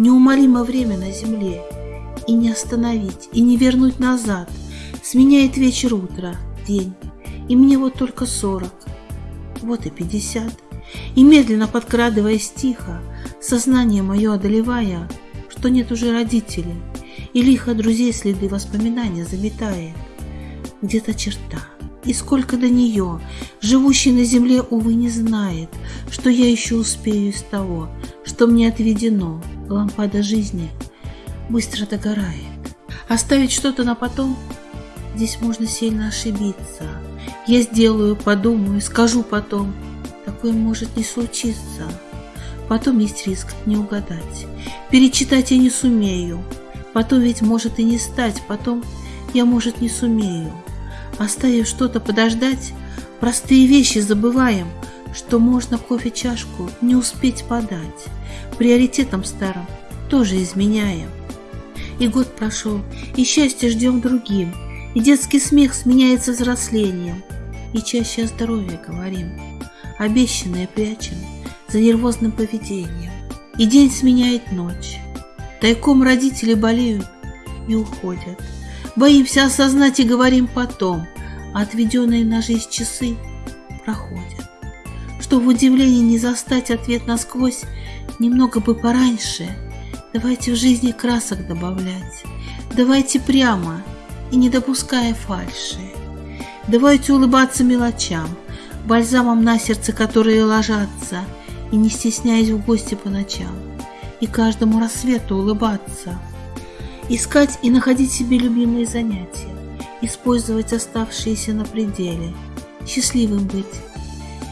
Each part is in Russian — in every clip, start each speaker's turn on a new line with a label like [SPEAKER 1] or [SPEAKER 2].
[SPEAKER 1] неумолимо время на земле, и не остановить, и не вернуть назад. Сменяет вечер утро, день, и мне вот только сорок, вот и пятьдесят. И медленно подкрадываясь тихо, сознание мое одолевая, что нет уже родителей, и лихо друзей следы воспоминания заметает. Где-то черта, и сколько до нее, живущий на земле, увы, не знает, что я еще успею из того, что мне отведено, лампада жизни быстро догорает. Оставить что-то на потом, здесь можно сильно ошибиться. Я сделаю, подумаю, скажу потом, такое может не случиться. Потом есть риск не угадать, перечитать я не сумею, потом ведь может и не стать, потом я, может, не сумею. Оставив что-то подождать, простые вещи забываем, что можно кофе чашку не успеть подать. Приоритетом старым тоже изменяем. И год прошел, и счастье ждем другим, и детский смех сменяется взрослением, и чаще о здоровье говорим, обещанное прячем за нервозным поведением. И день сменяет ночь, тайком родители болеют и уходят. Боимся осознать и говорим потом, а отведенные на жизнь часы проходят. Что в удивлении не застать ответ насквозь, немного бы пораньше, давайте в жизни красок добавлять, давайте прямо и не допуская фальши. Давайте улыбаться мелочам, бальзамом на сердце, которые ложатся, и не стесняясь в гости по ночам, и каждому рассвету улыбаться – Искать и находить себе любимые занятия, использовать оставшиеся на пределе, счастливым быть.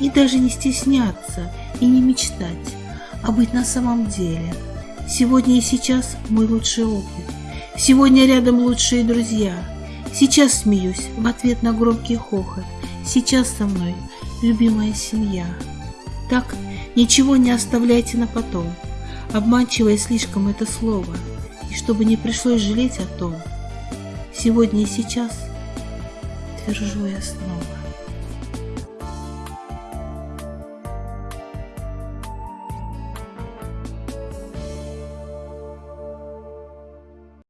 [SPEAKER 1] И даже не стесняться и не мечтать, а быть на самом деле. Сегодня и сейчас мой лучший опыт. Сегодня рядом лучшие друзья. Сейчас смеюсь в ответ на громкий хохот. Сейчас со мной любимая семья. Так ничего не оставляйте на потом, обманчивое слишком это слово – и чтобы не пришлось жалеть о том, сегодня и сейчас, твержу я снова.